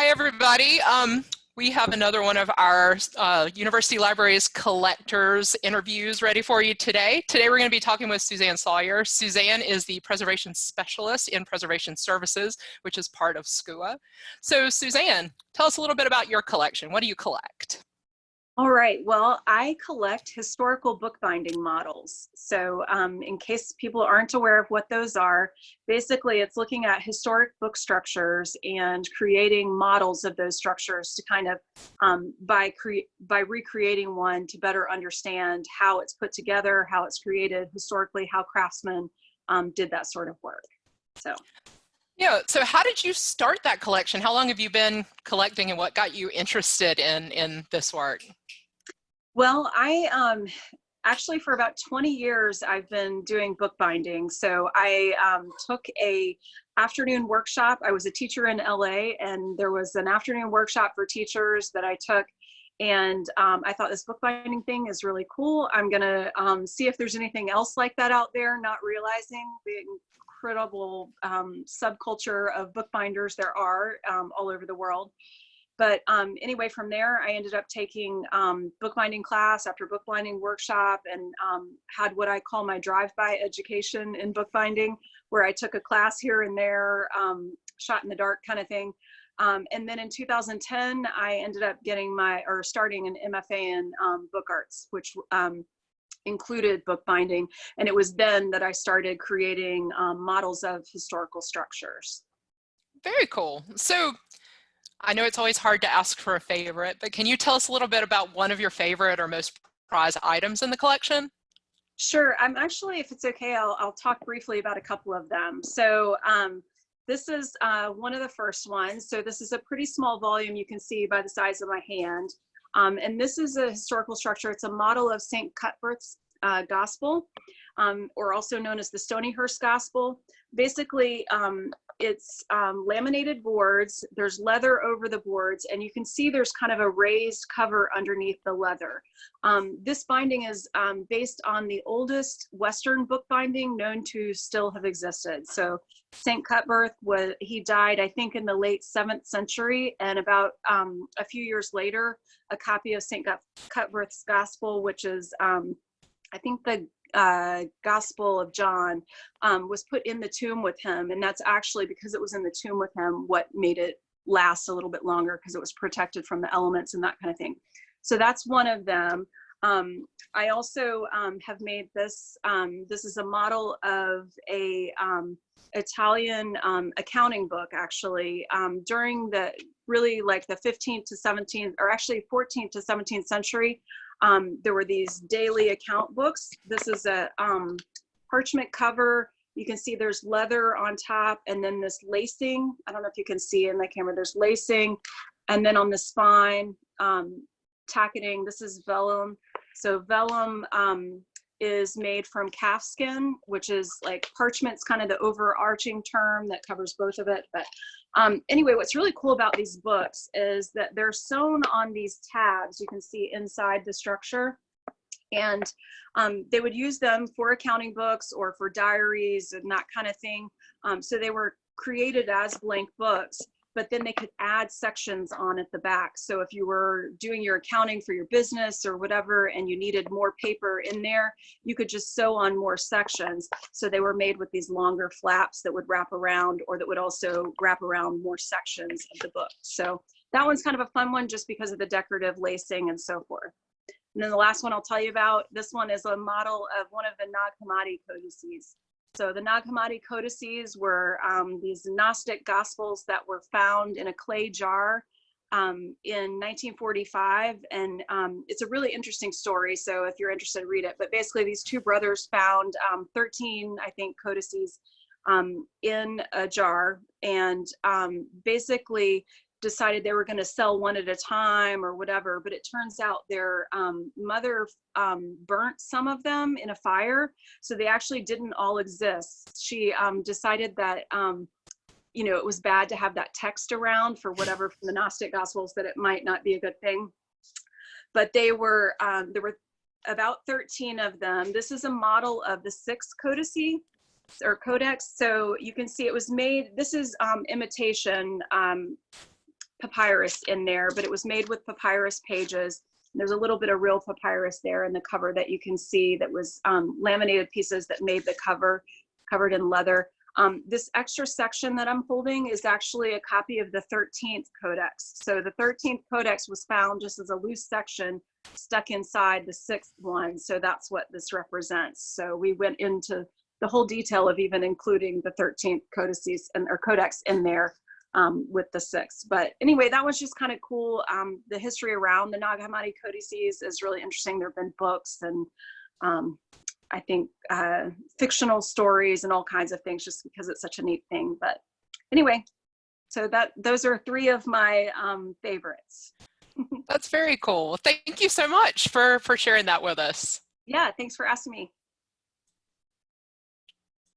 Hi, everybody. Um, we have another one of our uh, University Libraries collectors interviews ready for you today. Today we're going to be talking with Suzanne Sawyer. Suzanne is the preservation specialist in preservation services, which is part of SCUA. So Suzanne, tell us a little bit about your collection. What do you collect? All right, well, I collect historical bookbinding models. So um, in case people aren't aware of what those are, basically it's looking at historic book structures and creating models of those structures to kind of, um, by, by recreating one to better understand how it's put together, how it's created historically, how craftsmen um, did that sort of work. So. Yeah, so how did you start that collection? How long have you been collecting and what got you interested in, in this work? Well, I um, actually for about 20 years I've been doing bookbinding. So I um, took a afternoon workshop. I was a teacher in LA and there was an afternoon workshop for teachers that I took and um, I thought this bookbinding thing is really cool. I'm gonna um, see if there's anything else like that out there, not realizing the incredible um, subculture of bookbinders there are um, all over the world. But um, anyway, from there, I ended up taking um, bookbinding class after bookbinding workshop and um, had what I call my drive-by education in bookbinding, where I took a class here and there, um, shot in the dark kind of thing. Um, and then in 2010, I ended up getting my, or starting an MFA in um, book arts, which included bookbinding. And it was then that I started creating models of historical structures. Very cool. So I know it's always hard to ask for a favorite, but can you tell us a little bit about one of your favorite or most prized items in the collection? Sure. I'm actually, if it's okay, I'll, I'll talk briefly about a couple of them. So um, this is uh, one of the first ones. So this is a pretty small volume you can see by the size of my hand. Um, and this is a historical structure. It's a model of St. Cuthbert's uh, Gospel, um, or also known as the Stonyhurst Gospel. Basically, um, it's um, laminated boards, there's leather over the boards, and you can see there's kind of a raised cover underneath the leather. Um, this binding is um, based on the oldest Western book binding known to still have existed. So St. Cuthbert, was, he died, I think, in the late 7th century, and about um, a few years later, a copy of St. Cuthbert's Gospel, which is I think the uh, Gospel of John um, was put in the tomb with him. And that's actually because it was in the tomb with him what made it last a little bit longer because it was protected from the elements and that kind of thing. So that's one of them. Um, I also um, have made this, um, this is a model of a um, Italian um, accounting book actually during the really like the 15th to 17th or actually 14th to 17th century um, there were these daily account books. This is a um, parchment cover. You can see there's leather on top and then this lacing. I don't know if you can see in the camera, there's lacing. And then on the spine, um, tacketing, this is vellum. So vellum um, is made from calf skin, which is like parchment's kind of the overarching term that covers both of it. But um, anyway, what's really cool about these books is that they're sewn on these tabs you can see inside the structure. And um, they would use them for accounting books or for diaries and that kind of thing. Um, so they were created as blank books but then they could add sections on at the back. So if you were doing your accounting for your business or whatever, and you needed more paper in there, you could just sew on more sections. So they were made with these longer flaps that would wrap around or that would also wrap around more sections of the book. So that one's kind of a fun one just because of the decorative lacing and so forth. And then the last one I'll tell you about, this one is a model of one of the Nag Hammadi codices. So the Nag Hammadi codices were um, these Gnostic gospels that were found in a clay jar um, in 1945. And um, it's a really interesting story. So if you're interested, read it. But basically these two brothers found um, 13, I think, codices um, in a jar. And um, basically decided they were going to sell one at a time or whatever but it turns out their um, mother um, burnt some of them in a fire so they actually didn't all exist. She um, decided that um, you know it was bad to have that text around for whatever from the gnostic gospels that it might not be a good thing. But they were um, there were about 13 of them. This is a model of the sixth codice or codex so you can see it was made this is um, imitation papyrus in there, but it was made with papyrus pages. There's a little bit of real papyrus there in the cover that you can see that was um, laminated pieces that made the cover covered in leather. Um, this extra section that I'm holding is actually a copy of the 13th Codex. So the 13th Codex was found just as a loose section stuck inside the sixth one. So that's what this represents. So we went into the whole detail of even including the 13th codices and or codex in there um, with the six. But anyway, that was just kind of cool. Um, the history around the Nag Hammadi codices is really interesting. There have been books and um, I think uh, fictional stories and all kinds of things just because it's such a neat thing. But anyway, so that those are three of my um, favorites. That's very cool. Thank you so much for, for sharing that with us. Yeah, thanks for asking me.